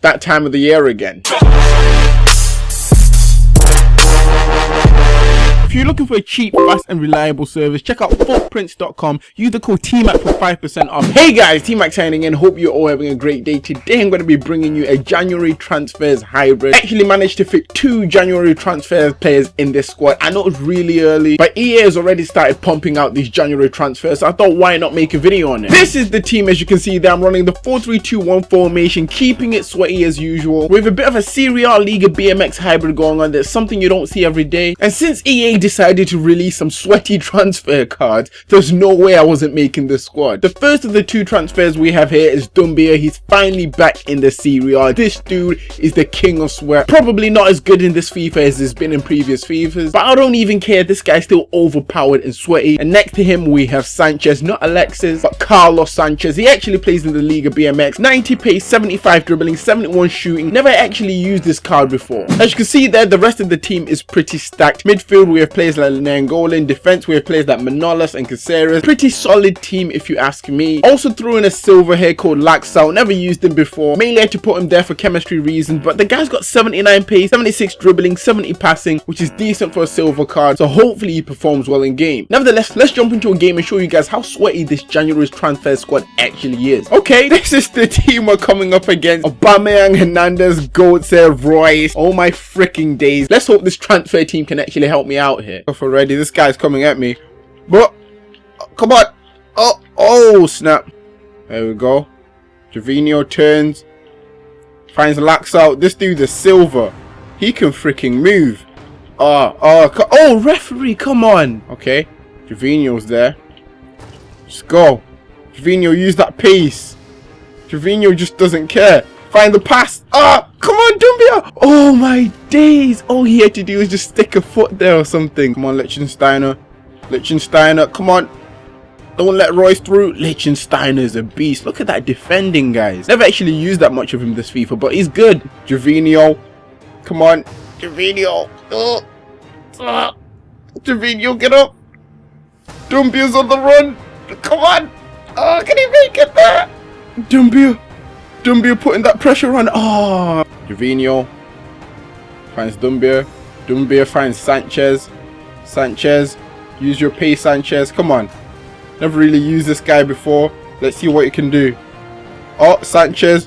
that time of the year again. You're looking for a cheap, fast and reliable service, check out footprints.com. Use the code TMAC for 5% off. Hey guys, TMAC signing in. Hope you're all having a great day. Today I'm going to be bringing you a January transfers hybrid. Actually managed to fit two January transfers players in this squad. I know it's really early, but EA has already started pumping out these January transfers. So I thought why not make a video on it. This is the team as you can see there. I'm running the 4-3-2-1 formation, keeping it sweaty as usual. With a bit of a Serie A Liga BMX hybrid going on. That's something you don't see every day. And since EA decided to release some sweaty transfer cards, there's no way I wasn't making the squad. The first of the two transfers we have here is Doumbia. He's finally back in the Serie A. This dude is the king of sweat. Probably not as good in this FIFA as he's been in previous FIFAs, but I don't even care. This guy's still overpowered and sweaty. And next to him, we have Sanchez, not Alexis, but Carlos Sanchez. He actually plays in the Liga BMX. 90 pace, 75 dribbling, 71 shooting. Never actually used this card before. As you can see there, the rest of the team is pretty stacked. Midfield, we have players like Nainggolan. Defense, we have players like Manolas and Caceres. Pretty solid team if you ask me. Also threw in a silver here called Laxalt. Never used him before. Mainly had to put him there for chemistry reasons. But the guy's got 79 pace, 76 dribbling, 70 passing, which is decent for a silver card. So hopefully he performs well in game. Nevertheless, let's jump into a game and show you guys how sweaty this January's transfer squad actually is. Okay, this is the team we're coming up against. Aubameyang, Hernandez, Götze, Reus. Oh my freaking days. Let's hope this transfer team can actually help me out here. Off already. This guy's coming at me. But come on. Oh, oh, snap. There we go. Gervinho turns. Finds Laxalt. This dude's a silver. He can freaking move. Oh, oh, oh, referee, come on. Okay. Gervinho's there. Just go. Gervinho, use that pace. Gervinho just doesn't care. Find the pass. Ah, come on, Doumbia. Oh my days. All he had to do was just stick a foot there or something. Come on, Lichtensteiner. Lichtensteiner, come on. Don't let Reus through. Lichtensteiner is a beast. Look at that defending, guys. Never actually used that much of him this FIFA, but he's good. Gervinho. Come on. Gervinho. Oh. Ah. Gervinho, get up. Doumbia's on the run. Come on. Oh, can he make it there? Doumbia. Doumbia putting that pressure on. Oh. Gervinho. Finds Doumbia. Doumbia finds Sanchez. Sanchez. Use your pace, Sanchez. Come on. Never really used this guy before. Let's see what he can do. Oh, Sanchez.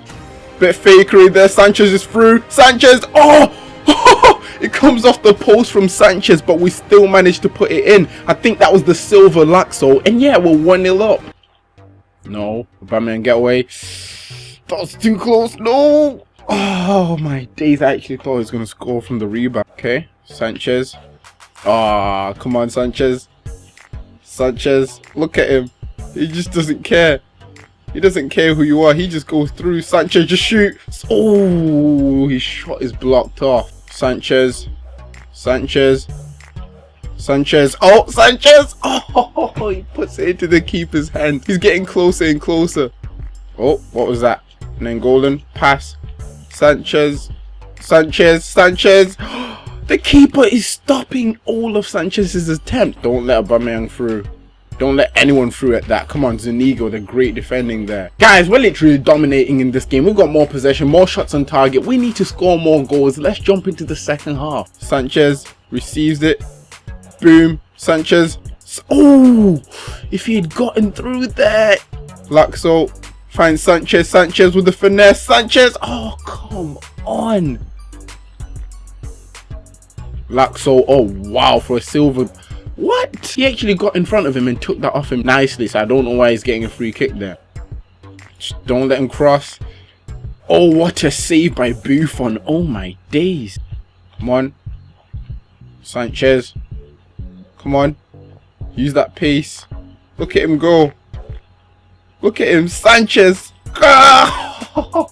Bit fakery there. Sanchez is through. Sanchez. Oh! it comes off the post from Sanchez, but we still managed to put it in. I think that was the silver Laxo. And yeah, we're 1-0 up. No. Batman get away. That was too close. No! Oh my days. I actually thought he was going to score from the rebound. Okay. Sanchez. Ah, oh, come on, Sanchez. Sanchez, look at him. He just doesn't care. He doesn't care who you are. He just goes through. Sanchez, just shoot. Oh, his shot is blocked off. Sanchez. Sanchez. Sanchez. Oh, Sanchez. Oh, he puts it into the keeper's hand. He's getting closer and closer. Oh, what was that? Nainggolan. Pass. Sanchez. Sanchez. Sanchez. The keeper is stopping all of Sanchez's attempt. Don't let Aubameyang through. Don't let anyone through at that. Come on, Zuniga, the great defending there. Guys, we're literally dominating in this game. We've got more possession, more shots on target. We need to score more goals. Let's jump into the second half. Sanchez receives it. Boom. Sanchez. Oh, if he had gotten through there. Laxo finds Sanchez. Sanchez with the finesse. Sanchez. Oh, come on. Laxo, oh wow, for a silver. What? He actually got in front of him and took that off him nicely, so I don't know why he's getting a free kick there. Just don't let him cross. Oh, what a save by Buffon. Oh my days. Come on. Sanchez. Come on. Use that pace. Look at him go. Look at him. Sanchez. Ah!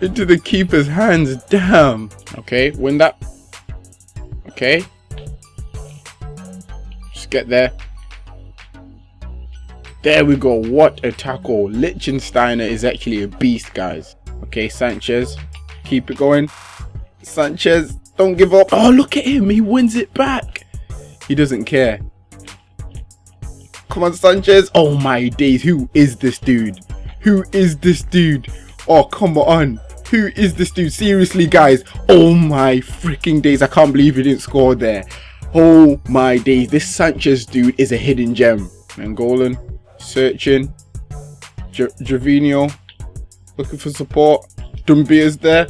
Into the keeper's hands. Damn. Okay, win that. Okay. Just get there. There we go. What a tackle. Lichtensteiner is actually a beast, guys. Okay, Sanchez. Keep it going. Sanchez, don't give up. Oh, look at him. He wins it back. He doesn't care. On, Sanchez. Oh, my days. Who is this dude? Who is this dude? Oh, come on. Who is this dude? Seriously, guys. Oh my freaking days. I can't believe he didn't score there. Oh my days. This Sanchez dude is a hidden gem. Nainggolan. Searching. J. Looking for support. Doumbia's there.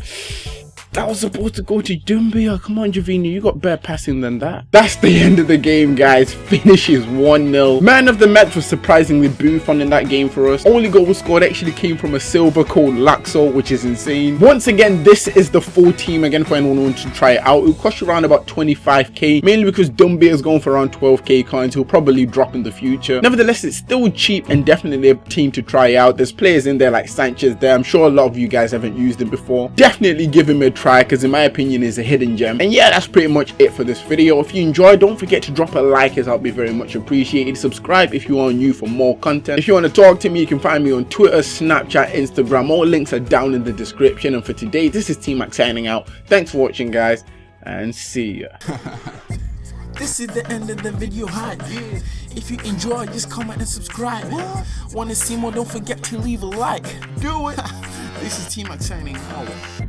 That was supposed to go to Doumbia. Come on, Gervinho. You got better passing than that. That's the end of the game, guys. Finishes 1-0. Man of the match was surprisingly Buffon in that game for us. Only goal scored actually came from a silver called Laxo, which is insane. Once again, this is the full team again for anyone wants to try it out. It will cost you around about 25k, mainly because Doumbia is going for around 12k coins. He'll probably drop in the future. Nevertheless, it's still cheap and definitely a team to try out. There's players in there like Sanchez there. I'm sure a lot of you guys haven't used him before. Definitely give him a try because in my opinion is a hidden gem and yeah that's pretty much it for this video if you enjoyed don't forget to drop a like as i'll be very much appreciated subscribe if you are new for more content if you want to talk to me you can find me on twitter snapchat instagram all links are down in the description and for today this is t-mac signing out thanks for watching guys and see ya This is the end of the video hype. If you enjoyed, just comment and subscribe. Wanna see more? Don't forget to leave a like. Do it. this is T-Mac signing out.